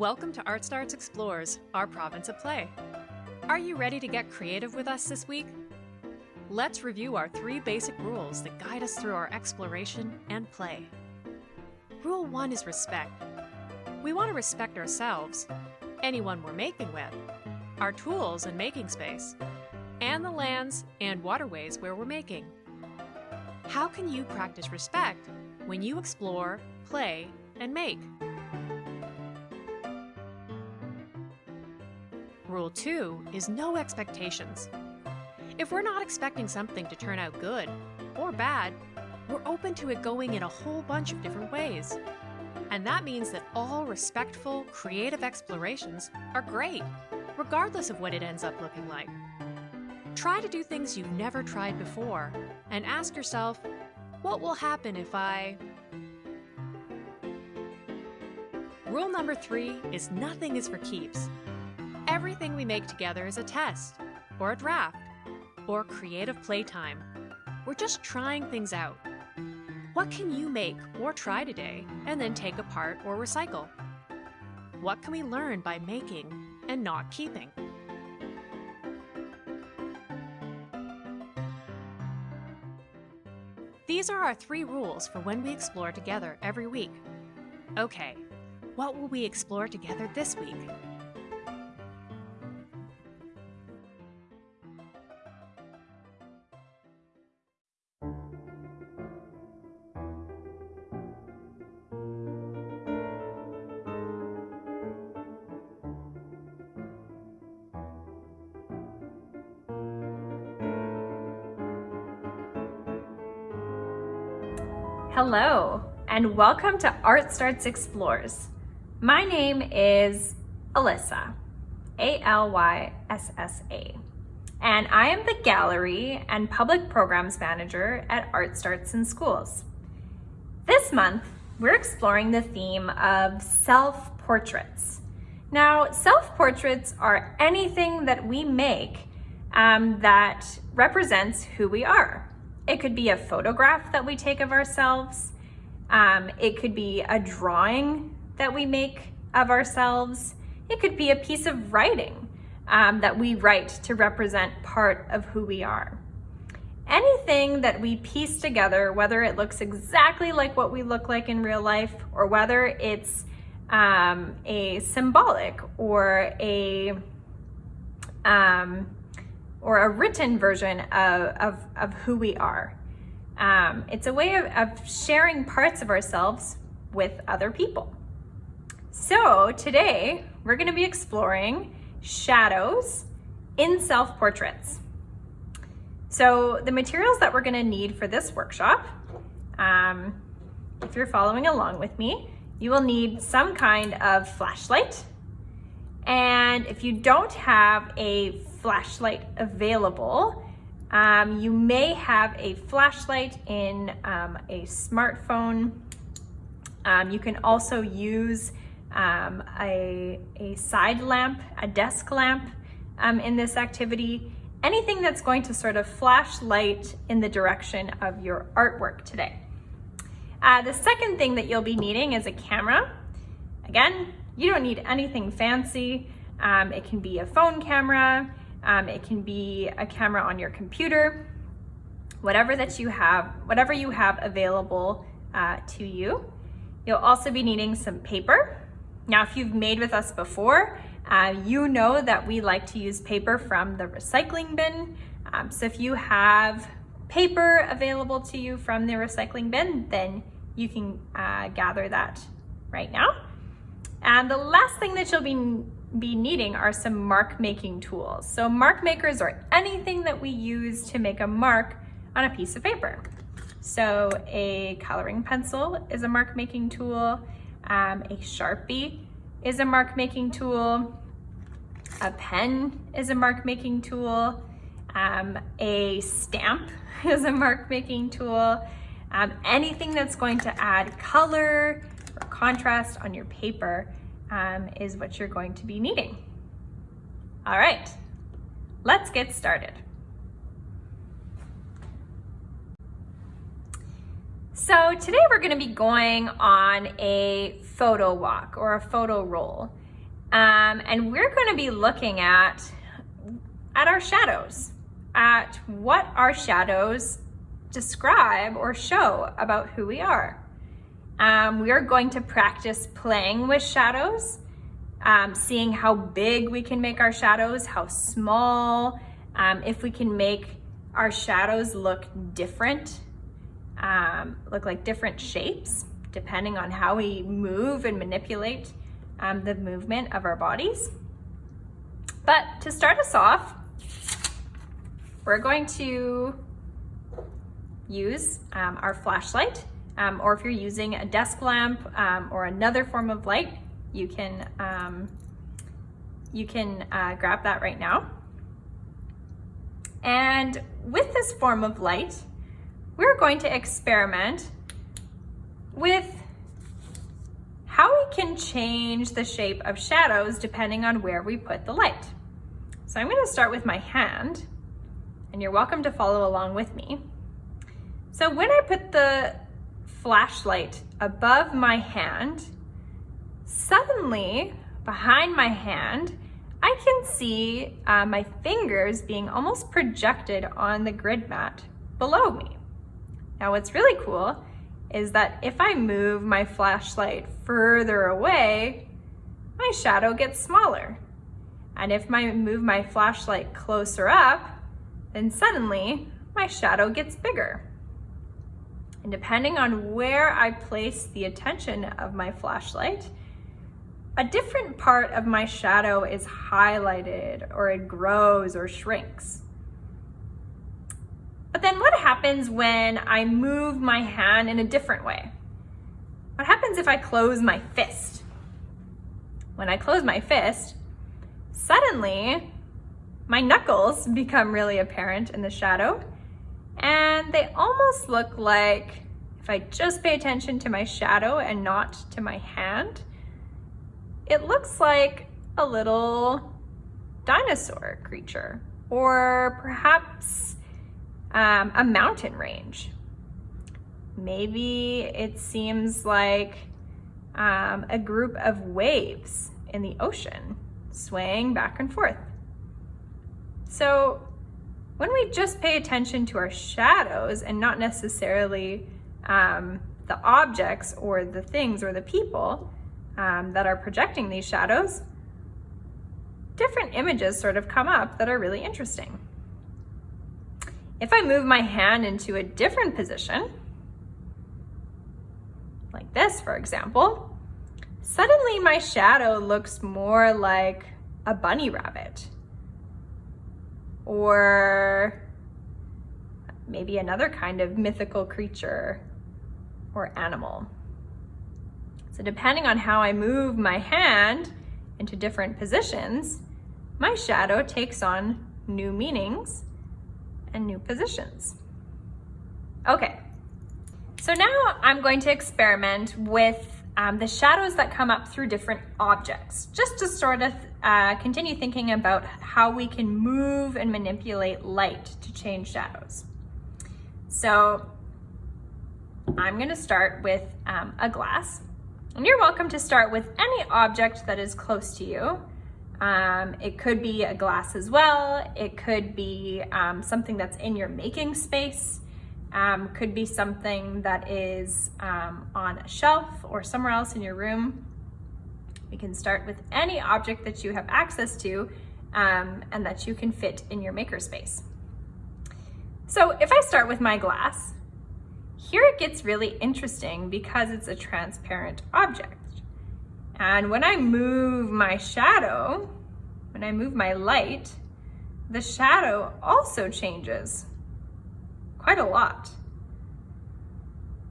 Welcome to Art Starts Explores, our province of play. Are you ready to get creative with us this week? Let's review our three basic rules that guide us through our exploration and play. Rule 1 is respect. We want to respect ourselves, anyone we're making with, our tools and making space, and the lands and waterways where we're making. How can you practice respect when you explore, play, and make? Rule 2 is no expectations. If we're not expecting something to turn out good or bad, we're open to it going in a whole bunch of different ways. And that means that all respectful, creative explorations are great, regardless of what it ends up looking like. Try to do things you've never tried before and ask yourself, what will happen if I... Rule number three is nothing is for keeps. Everything we make together is a test, or a draft, or creative playtime. We're just trying things out. What can you make or try today and then take apart or recycle? What can we learn by making and not keeping? These are our three rules for when we explore together every week. Okay, what will we explore together this week? And welcome to Art Starts Explores. My name is Alyssa, A-L-Y-S-S-A, and I am the Gallery and Public Programs Manager at Art Starts in Schools. This month, we're exploring the theme of self-portraits. Now, self-portraits are anything that we make um, that represents who we are. It could be a photograph that we take of ourselves. Um, it could be a drawing that we make of ourselves. It could be a piece of writing um, that we write to represent part of who we are. Anything that we piece together, whether it looks exactly like what we look like in real life or whether it's um, a symbolic or a um, or a written version of, of, of who we are. Um, it's a way of, of sharing parts of ourselves with other people. So today we're gonna be exploring shadows in self-portraits. So the materials that we're gonna need for this workshop, um, if you're following along with me, you will need some kind of flashlight. And if you don't have a flashlight available. Um, you may have a flashlight in um, a smartphone. Um, you can also use um, a, a side lamp, a desk lamp um, in this activity. Anything that's going to sort of flash light in the direction of your artwork today. Uh, the second thing that you'll be needing is a camera. Again, you don't need anything fancy. Um, it can be a phone camera, um, it can be a camera on your computer, whatever that you have, whatever you have available uh, to you. You'll also be needing some paper. Now, if you've made with us before, uh, you know that we like to use paper from the recycling bin. Um, so if you have paper available to you from the recycling bin, then you can uh, gather that right now. And the last thing that you'll be be needing are some mark making tools. So mark makers are anything that we use to make a mark on a piece of paper. So a coloring pencil is a mark making tool, um, a Sharpie is a mark making tool, a pen is a mark making tool, um, a stamp is a mark making tool, um, anything that's going to add color or contrast on your paper um, is what you're going to be needing. All right, let's get started. So today we're gonna be going on a photo walk or a photo roll. Um, and we're going to be looking at, at our shadows, at what our shadows describe or show about who we are. Um, we are going to practice playing with shadows, um, seeing how big we can make our shadows, how small, um, if we can make our shadows look different, um, look like different shapes, depending on how we move and manipulate um, the movement of our bodies. But to start us off, we're going to use um, our flashlight, um, or if you're using a desk lamp um, or another form of light, you can, um, you can uh, grab that right now. And with this form of light, we're going to experiment with how we can change the shape of shadows depending on where we put the light. So I'm gonna start with my hand and you're welcome to follow along with me. So when I put the flashlight above my hand, suddenly behind my hand, I can see uh, my fingers being almost projected on the grid mat below me. Now what's really cool is that if I move my flashlight further away, my shadow gets smaller. And if I move my flashlight closer up, then suddenly my shadow gets bigger. And depending on where I place the attention of my flashlight, a different part of my shadow is highlighted or it grows or shrinks. But then what happens when I move my hand in a different way? What happens if I close my fist? When I close my fist, suddenly my knuckles become really apparent in the shadow and they almost look like if I just pay attention to my shadow and not to my hand, it looks like a little dinosaur creature or perhaps um, a mountain range. Maybe it seems like um, a group of waves in the ocean swaying back and forth. So when we just pay attention to our shadows and not necessarily um, the objects or the things or the people um, that are projecting these shadows, different images sort of come up that are really interesting. If I move my hand into a different position, like this, for example, suddenly my shadow looks more like a bunny rabbit or maybe another kind of mythical creature or animal. So depending on how I move my hand into different positions, my shadow takes on new meanings and new positions. Okay, so now I'm going to experiment with um, the shadows that come up through different objects, just to sort of uh, continue thinking about how we can move and manipulate light to change shadows. So I'm gonna start with um, a glass, and you're welcome to start with any object that is close to you. Um, it could be a glass as well. It could be um, something that's in your making space. Um, could be something that is um, on a shelf or somewhere else in your room. We can start with any object that you have access to um, and that you can fit in your makerspace. So if I start with my glass, here it gets really interesting because it's a transparent object. And when I move my shadow, when I move my light, the shadow also changes quite a lot.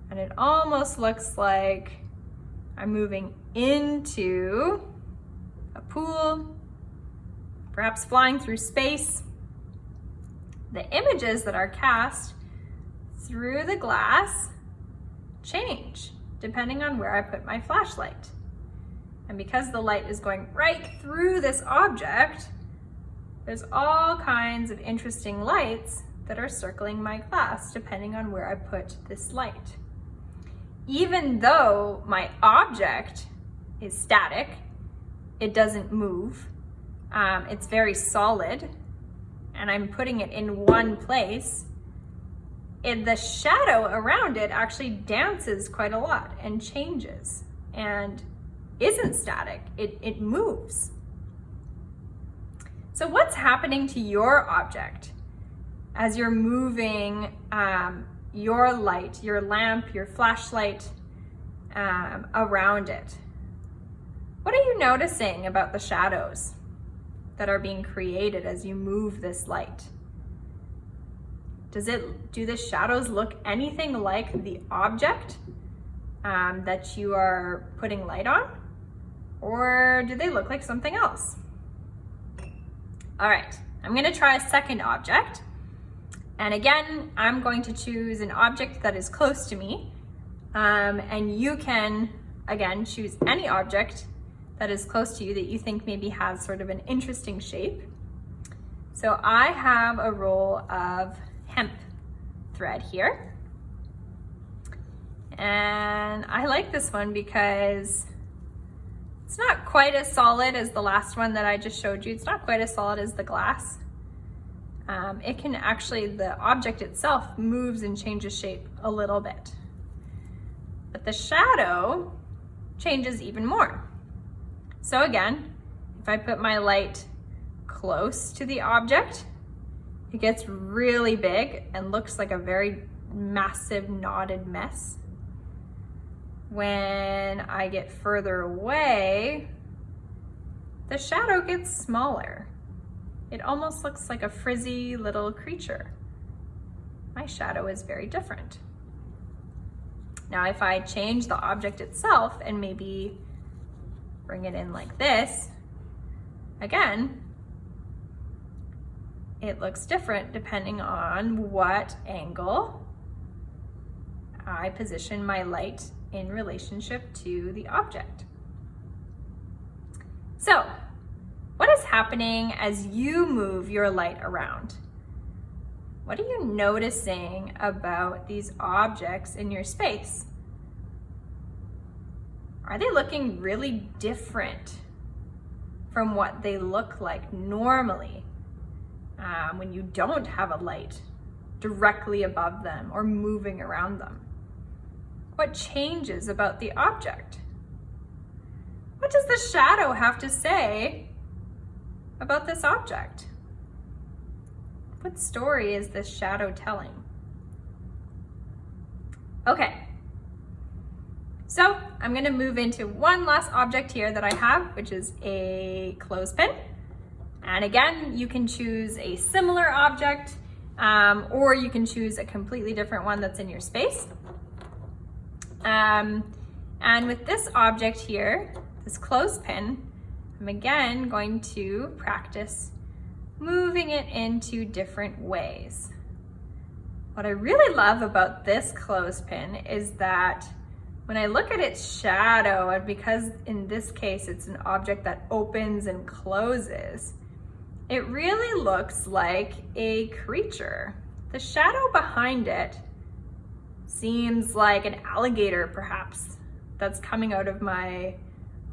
And it almost looks like I'm moving into a pool, perhaps flying through space. The images that are cast through the glass change depending on where I put my flashlight. And because the light is going right through this object, there's all kinds of interesting lights that are circling my glass depending on where I put this light. Even though my object is static, it doesn't move. Um, it's very solid and I'm putting it in one place, it, the shadow around it actually dances quite a lot and changes and isn't static, it, it moves. So what's happening to your object as you're moving um, your light, your lamp, your flashlight um, around it? What are you noticing about the shadows that are being created as you move this light? Does it, do the shadows look anything like the object um, that you are putting light on? Or do they look like something else? All right, I'm gonna try a second object. And again, I'm going to choose an object that is close to me. Um, and you can, again, choose any object that is close to you that you think maybe has sort of an interesting shape. So I have a roll of hemp thread here. And I like this one because it's not quite as solid as the last one that I just showed you. It's not quite as solid as the glass. Um, it can actually, the object itself moves and changes shape a little bit. But the shadow changes even more. So again, if I put my light close to the object, it gets really big and looks like a very massive knotted mess. When I get further away, the shadow gets smaller. It almost looks like a frizzy little creature. My shadow is very different. Now, if I change the object itself and maybe bring it in like this, again, it looks different depending on what angle I position my light in relationship to the object. So, what is happening as you move your light around? What are you noticing about these objects in your space? Are they looking really different from what they look like normally um, when you don't have a light directly above them or moving around them? What changes about the object? What does the shadow have to say about this object? What story is this shadow telling? Okay, so I'm gonna move into one last object here that I have, which is a clothespin. And again, you can choose a similar object um, or you can choose a completely different one that's in your space. Um, and with this object here, this clothespin, I'm again going to practice moving it into different ways. What I really love about this clothespin is that when I look at its shadow, and because in this case it's an object that opens and closes, it really looks like a creature. The shadow behind it seems like an alligator perhaps that's coming out of my,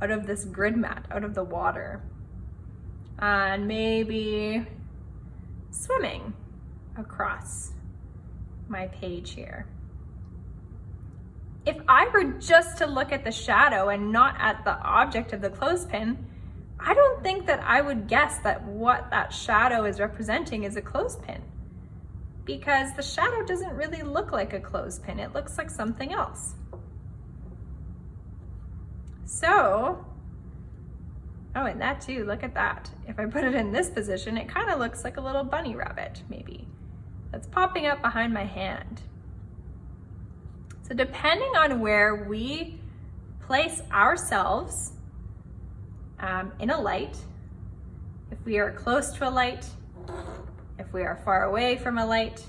out of this grid mat, out of the water. And maybe swimming across my page here. If I were just to look at the shadow and not at the object of the clothespin, I don't think that I would guess that what that shadow is representing is a clothespin because the shadow doesn't really look like a clothespin. It looks like something else. So, oh, and that too, look at that. If I put it in this position, it kind of looks like a little bunny rabbit, maybe, that's popping up behind my hand. So depending on where we place ourselves um, in a light, if we are close to a light, if we are far away from a light,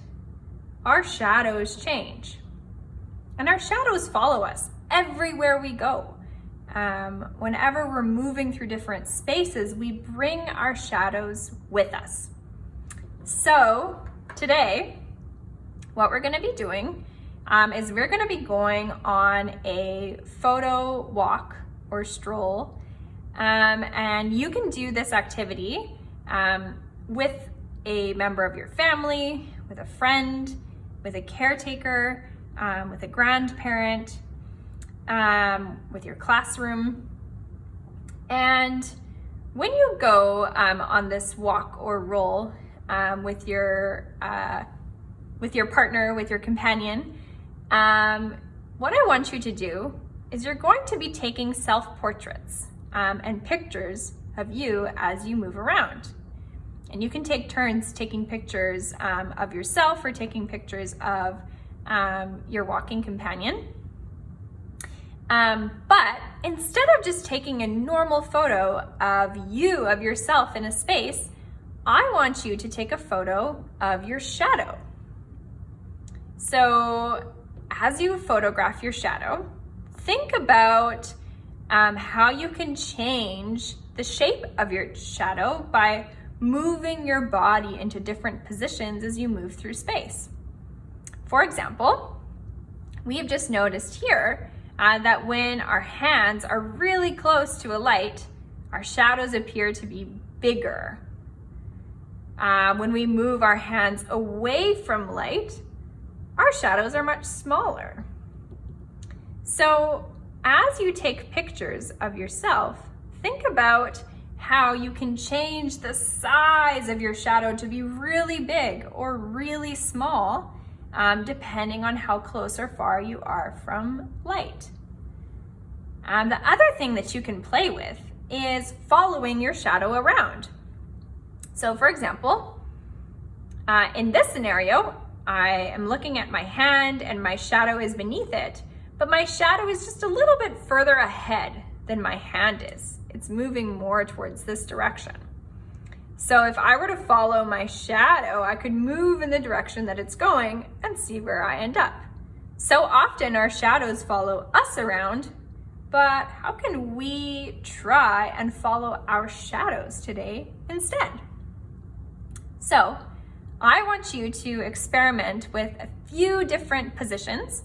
our shadows change. And our shadows follow us everywhere we go. Um, whenever we're moving through different spaces, we bring our shadows with us. So today, what we're gonna be doing um, is we're gonna be going on a photo walk or stroll Um, and you can do this activity um, with a member of your family, with a friend, with a caretaker, um, with a grandparent, um, with your classroom. And when you go um, on this walk or roll um, with your uh, with your partner, with your companion, um, what I want you to do is you're going to be taking self-portraits um, and pictures of you as you move around. And you can take turns taking pictures um, of yourself or taking pictures of your walking companion. Um, but instead of just taking a normal photo of you, of yourself in a space, I want you to take a photo of your shadow. So as you photograph your shadow, think about um, how you can change the shape of your shadow by moving your body into different positions as you move through space. For example, we have just noticed here uh, that when our hands are really close to a light, our shadows appear to be bigger. Uh, when we move our hands away from light, our shadows are much smaller. So as you take pictures of yourself, think about how you can change the size of your shadow to be really big or really small, um, depending on how close or far you are from light. Um, the other thing that you can play with is following your shadow around. So for example, uh, in this scenario, I am looking at my hand and my shadow is beneath it, but my shadow is just a little bit further ahead than my hand is. It's moving more towards this direction. So if I were to follow my shadow, I could move in the direction that it's going and see where I end up. So often our shadows follow us around, but how can we try and follow our shadows today instead? So I want you to experiment with a few different positions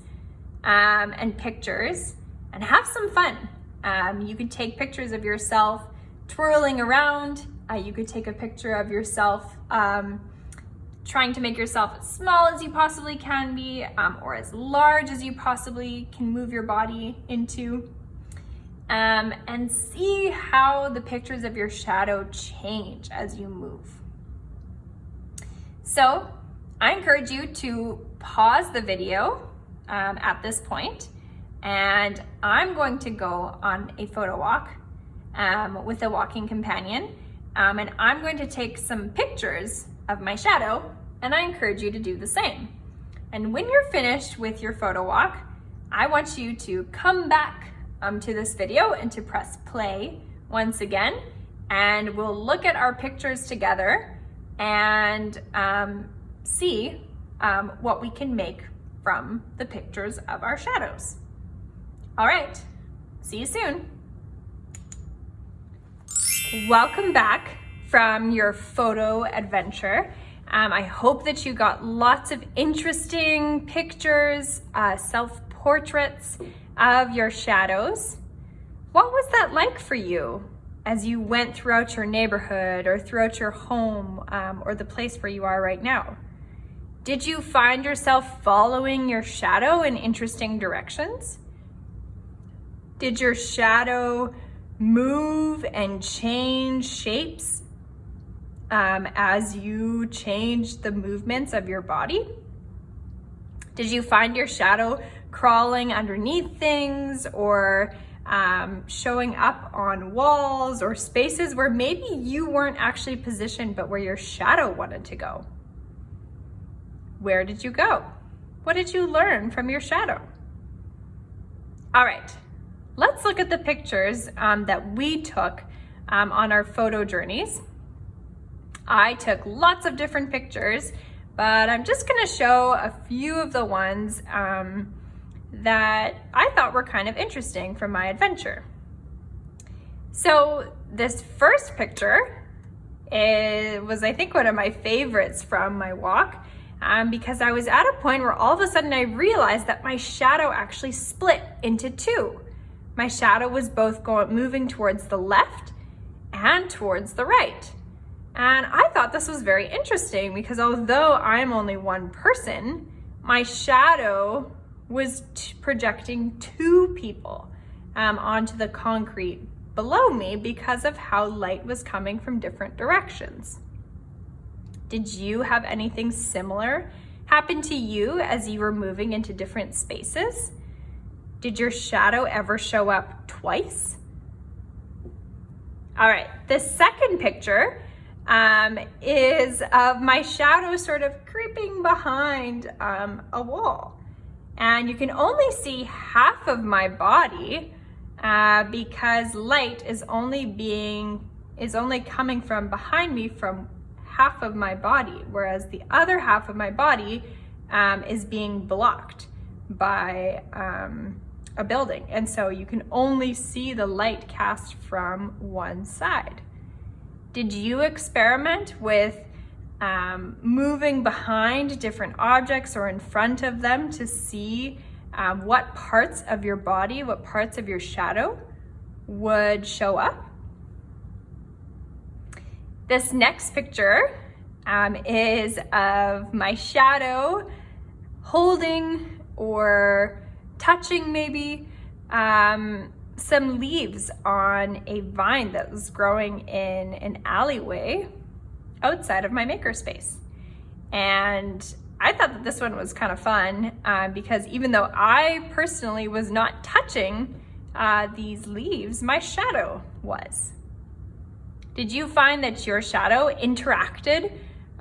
um, and pictures and have some fun. Um, you can take pictures of yourself twirling around. Uh, you could take a picture of yourself um, trying to make yourself as small as you possibly can be um, or as large as you possibly can move your body into. Um, and see how the pictures of your shadow change as you move. So I encourage you to pause the video um, at this point and I'm going to go on a photo walk um, with a walking companion um, and I'm going to take some pictures of my shadow and I encourage you to do the same. And when you're finished with your photo walk, I want you to come back um, to this video and to press play once again and we'll look at our pictures together and um, see um, what we can make from the pictures of our shadows. All right, see you soon. Welcome back from your photo adventure. Um, I hope that you got lots of interesting pictures, uh, self-portraits of your shadows. What was that like for you as you went throughout your neighborhood or throughout your home um, or the place where you are right now? Did you find yourself following your shadow in interesting directions? Did your shadow move and change shapes um, as you change the movements of your body? Did you find your shadow crawling underneath things or um, showing up on walls or spaces where maybe you weren't actually positioned, but where your shadow wanted to go? Where did you go? What did you learn from your shadow? All right, Let's look at the pictures um, that we took um, on our photo journeys. I took lots of different pictures, but I'm just gonna show a few of the ones um, that I thought were kind of interesting from my adventure. So this first picture it was, I think, one of my favorites from my walk um, because I was at a point where all of a sudden I realized that my shadow actually split into two my shadow was both going moving towards the left and towards the right. And I thought this was very interesting because although I'm only one person, my shadow was projecting two people um, onto the concrete below me because of how light was coming from different directions. Did you have anything similar happen to you as you were moving into different spaces? Did your shadow ever show up twice? All right, the second picture um, is of my shadow sort of creeping behind um, a wall. And you can only see half of my body uh, because light is only being, is only coming from behind me from half of my body, whereas the other half of my body um, is being blocked by um, a building. And so you can only see the light cast from one side. Did you experiment with um, moving behind different objects or in front of them to see um, what parts of your body, what parts of your shadow would show up? This next picture um, is of my shadow holding or touching maybe um, some leaves on a vine that was growing in an alleyway outside of my makerspace. And I thought that this one was kind of fun um, because even though I personally was not touching uh, these leaves, my shadow was. Did you find that your shadow interacted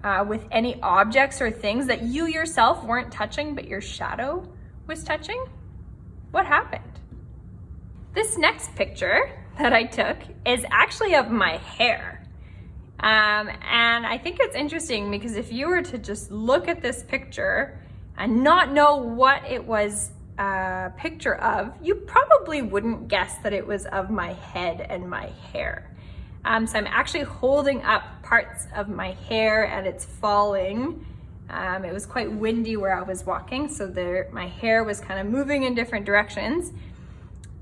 uh, with any objects or things that you yourself weren't touching, but your shadow was touching? What happened? This next picture that I took is actually of my hair. Um, and I think it's interesting because if you were to just look at this picture and not know what it was a picture of, you probably wouldn't guess that it was of my head and my hair. Um, so I'm actually holding up parts of my hair and it's falling. Um, it was quite windy where I was walking, so there, my hair was kind of moving in different directions.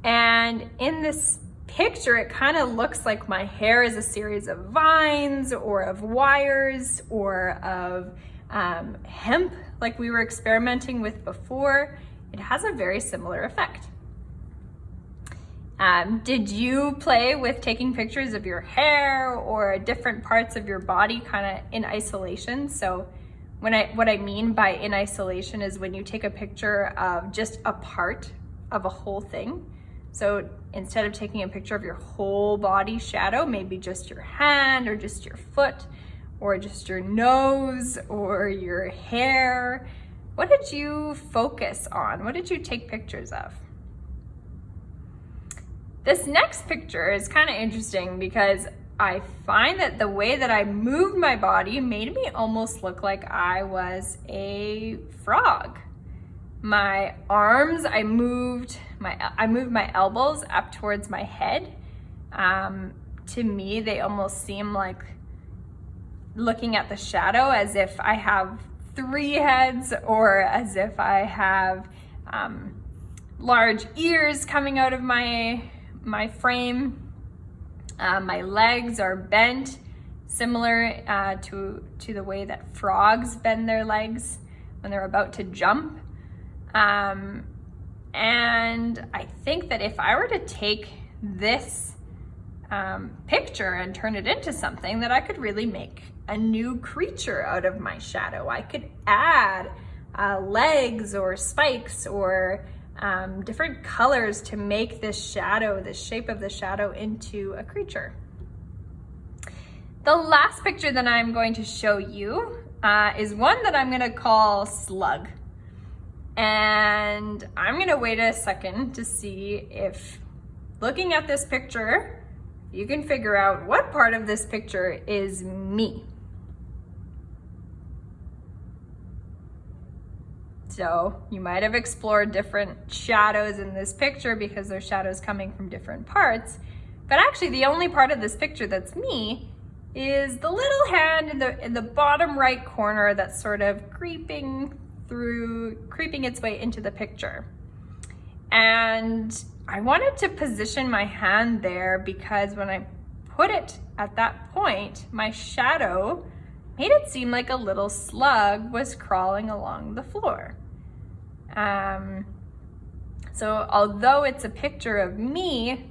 And in this picture, it kind of looks like my hair is a series of vines or of wires or of um, hemp like we were experimenting with before. It has a very similar effect. Um, did you play with taking pictures of your hair or different parts of your body kind of in isolation? So when I, what I mean by in isolation is when you take a picture of just a part of a whole thing. So instead of taking a picture of your whole body shadow, maybe just your hand or just your foot or just your nose or your hair, what did you focus on? What did you take pictures of? This next picture is kind of interesting because I find that the way that I moved my body made me almost look like I was a frog. My arms, I moved my, I moved my elbows up towards my head. Um, to me, they almost seem like looking at the shadow as if I have three heads or as if I have um, large ears coming out of my, my frame. Uh, my legs are bent, similar uh, to, to the way that frogs bend their legs when they're about to jump. Um, and I think that if I were to take this um, picture and turn it into something that I could really make a new creature out of my shadow. I could add uh, legs or spikes or um, different colors to make this shadow, the shape of the shadow into a creature. The last picture that I'm going to show you uh, is one that I'm gonna call Slug. And I'm gonna wait a second to see if looking at this picture, you can figure out what part of this picture is me. So you might have explored different shadows in this picture because there's shadows coming from different parts. But actually the only part of this picture that's me is the little hand in the, in the bottom right corner that's sort of creeping through, creeping its way into the picture. And I wanted to position my hand there because when I put it at that point, my shadow made it seem like a little slug was crawling along the floor. Um, so although it's a picture of me,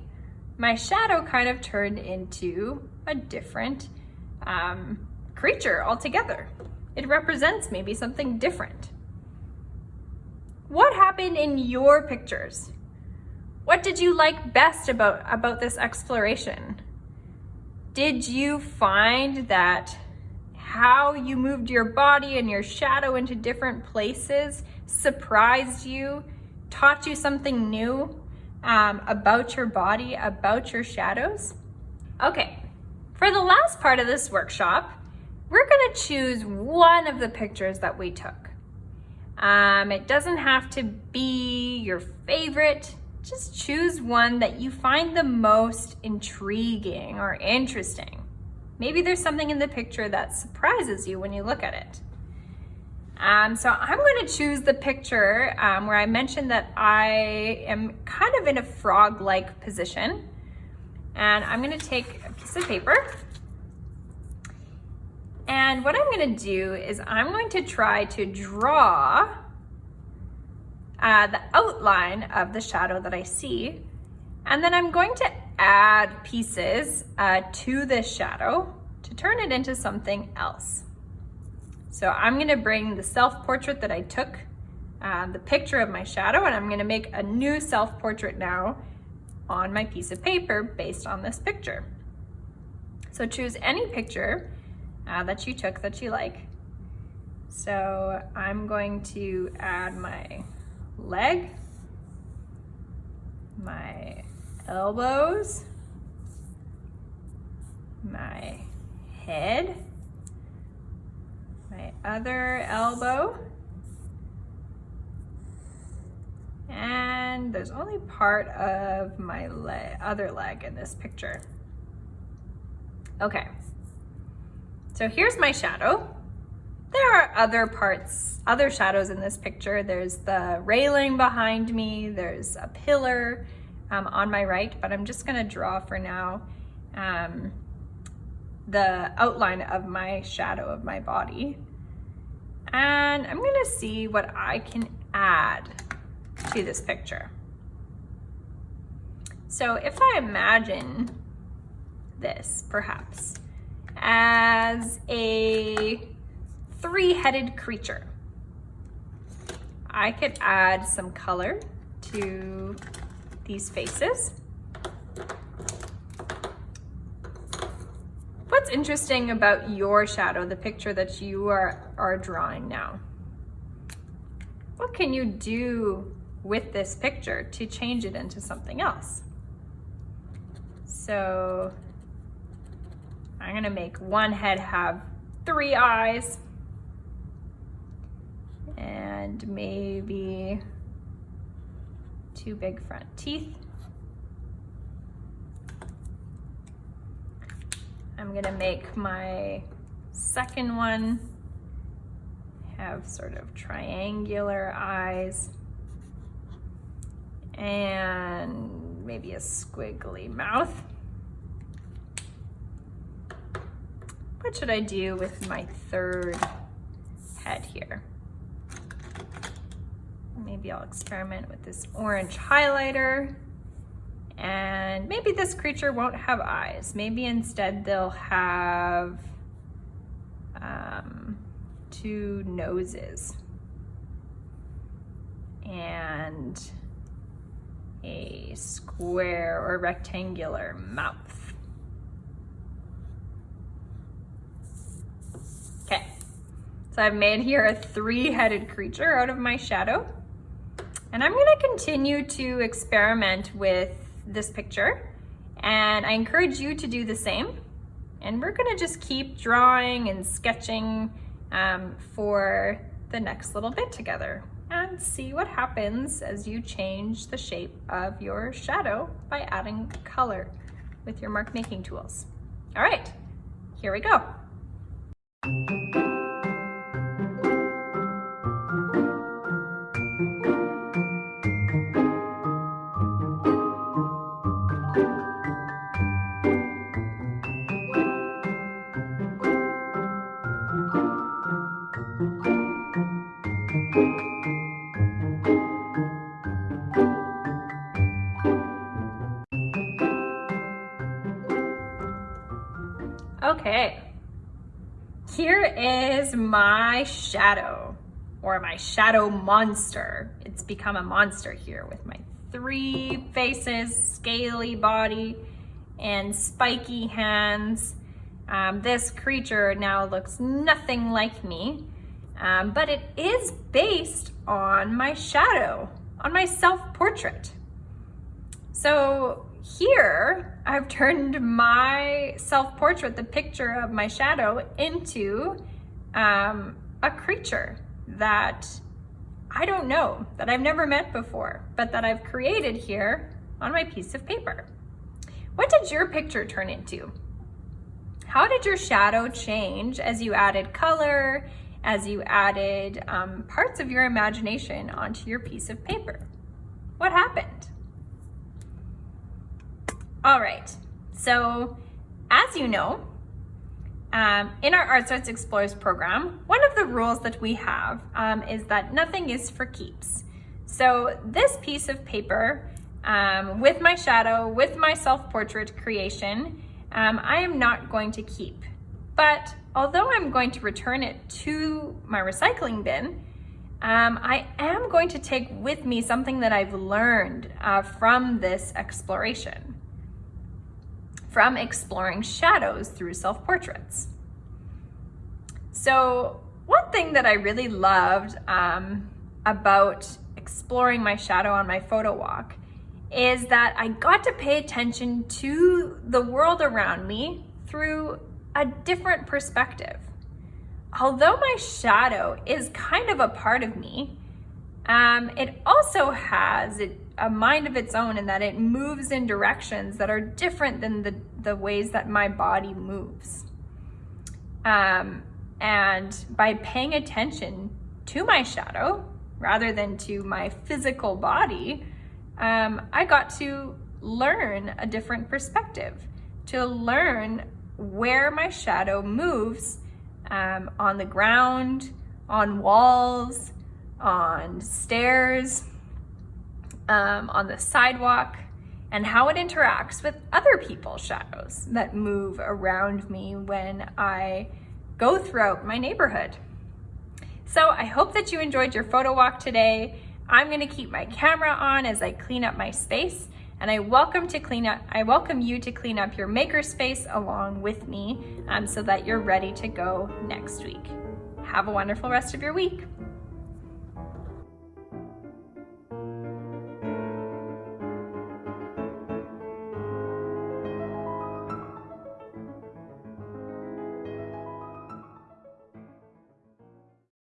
my shadow kind of turned into a different um, creature altogether. It represents maybe something different. What happened in your pictures? What did you like best about, about this exploration? Did you find that how you moved your body and your shadow into different places surprised you, taught you something new um, about your body, about your shadows? Okay, for the last part of this workshop, we're gonna choose one of the pictures that we took. Um, it doesn't have to be your favorite, just choose one that you find the most intriguing or interesting. Maybe there's something in the picture that surprises you when you look at it. Um, so I'm going to choose the picture um, where I mentioned that I am kind of in a frog-like position. And I'm going to take a piece of paper. And what I'm going to do is I'm going to try to draw uh, the outline of the shadow that I see. And then I'm going to add pieces uh, to this shadow to turn it into something else. So I'm gonna bring the self-portrait that I took, uh, the picture of my shadow, and I'm gonna make a new self-portrait now on my piece of paper based on this picture. So choose any picture uh, that you took that you like. So I'm going to add my leg, my elbows, my head, my other elbow, and there's only part of my le other leg in this picture. Okay, so here's my shadow. There are other parts, other shadows in this picture. There's the railing behind me, there's a pillar um, on my right, but I'm just gonna draw for now um, the outline of my shadow of my body. And I'm gonna see what I can add to this picture. So if I imagine this, perhaps, as a three-headed creature, I could add some color to these faces. What's interesting about your shadow, the picture that you are, are drawing now? What can you do with this picture to change it into something else? So I'm gonna make one head have three eyes and maybe two big front teeth. I'm gonna make my second one have sort of triangular eyes and maybe a squiggly mouth. What should I do with my third head here? Maybe I'll experiment with this orange highlighter. And maybe this creature won't have eyes. Maybe instead they'll have um, two noses and a square or rectangular mouth. Okay, so I've made here a three-headed creature out of my shadow. And I'm gonna continue to experiment with this picture and I encourage you to do the same. And we're gonna just keep drawing and sketching um, for the next little bit together and see what happens as you change the shape of your shadow by adding color with your mark making tools. All right, here we go. Okay, here is my shadow or my shadow monster. It's become a monster here with my three faces, scaly body, and spiky hands. Um, this creature now looks nothing like me, um, but it is based on my shadow, on my self-portrait. So here, I've turned my self-portrait, the picture of my shadow, into um, a creature that I don't know, that I've never met before, but that I've created here on my piece of paper. What did your picture turn into? How did your shadow change as you added color, as you added um, parts of your imagination onto your piece of paper? What happened? All right, so as you know, um, in our Art Starts Explores program, one of the rules that we have um, is that nothing is for keeps. So this piece of paper um, with my shadow, with my self-portrait creation, um, I am not going to keep. But although I'm going to return it to my recycling bin, um, I am going to take with me something that I've learned uh, from this exploration from exploring shadows through self-portraits. So one thing that I really loved um, about exploring my shadow on my photo walk is that I got to pay attention to the world around me through a different perspective. Although my shadow is kind of a part of me, um, it also has a mind of its own in that it moves in directions that are different than the, the ways that my body moves. Um, and by paying attention to my shadow rather than to my physical body, um, I got to learn a different perspective, to learn where my shadow moves um, on the ground, on walls, on stairs, um, on the sidewalk, and how it interacts with other people's shadows that move around me when I go throughout my neighborhood. So I hope that you enjoyed your photo walk today. I'm gonna keep my camera on as I clean up my space and I welcome to clean up, I welcome you to clean up your makerspace along with me um, so that you're ready to go next week. Have a wonderful rest of your week.